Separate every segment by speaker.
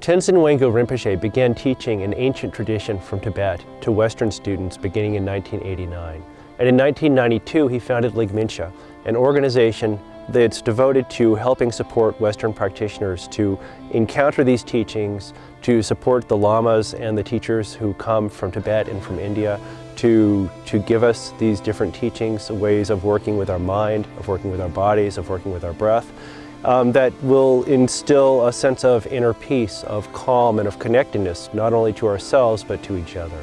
Speaker 1: Tenzin Wangyal Rinpoche began teaching an ancient tradition from Tibet to Western students beginning in 1989. And in 1992, he founded Ligmincha, an organization that's devoted to helping support Western practitioners to encounter these teachings, to support the lamas and the teachers who come from Tibet and from India, to, to give us these different teachings, ways of working with our mind, of working with our bodies, of working with our breath, um, that will instill a sense of inner peace, of calm and of connectedness, not only to ourselves but to each other.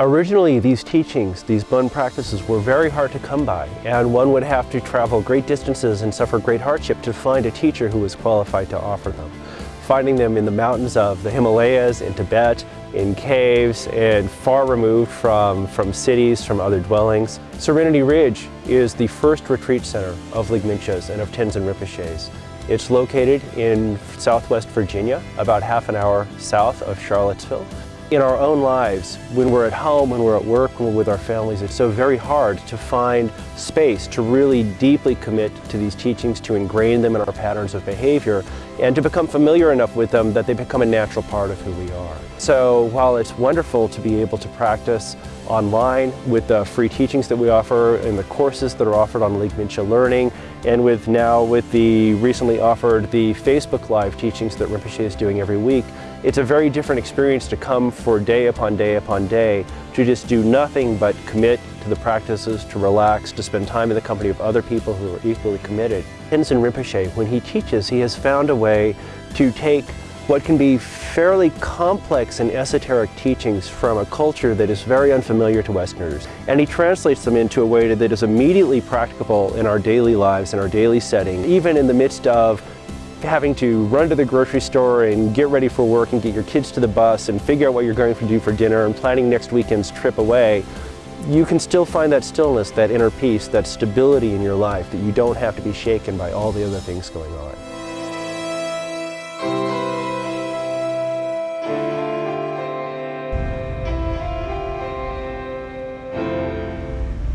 Speaker 1: Originally, these teachings, these Bon practices were very hard to come by, and one would have to travel great distances and suffer great hardship to find a teacher who was qualified to offer them. Finding them in the mountains of the Himalayas, in Tibet, in caves, and far removed from, from cities, from other dwellings. Serenity Ridge is the first retreat center of Ligminchas and of Tenzin Rinpoches. It's located in southwest Virginia, about half an hour south of Charlottesville. In our own lives, when we're at home, when we're at work, when we're with our families, it's so very hard to find space to really deeply commit to these teachings, to ingrain them in our patterns of behavior, and to become familiar enough with them that they become a natural part of who we are. So while it's wonderful to be able to practice online with the free teachings that we offer and the courses that are offered on Ligmincha Learning, and with now with the recently offered the Facebook Live teachings that Rinpoche is doing every week, it's a very different experience to come for day upon day upon day to just do nothing but commit to the practices, to relax, to spend time in the company of other people who are equally committed. Tenzin Rinpoche, when he teaches, he has found a way to take what can be fairly complex and esoteric teachings from a culture that is very unfamiliar to Westerners. And he translates them into a way that is immediately practicable in our daily lives, in our daily setting, even in the midst of having to run to the grocery store and get ready for work and get your kids to the bus and figure out what you're going to do for dinner and planning next weekend's trip away, you can still find that stillness, that inner peace, that stability in your life that you don't have to be shaken by all the other things going on.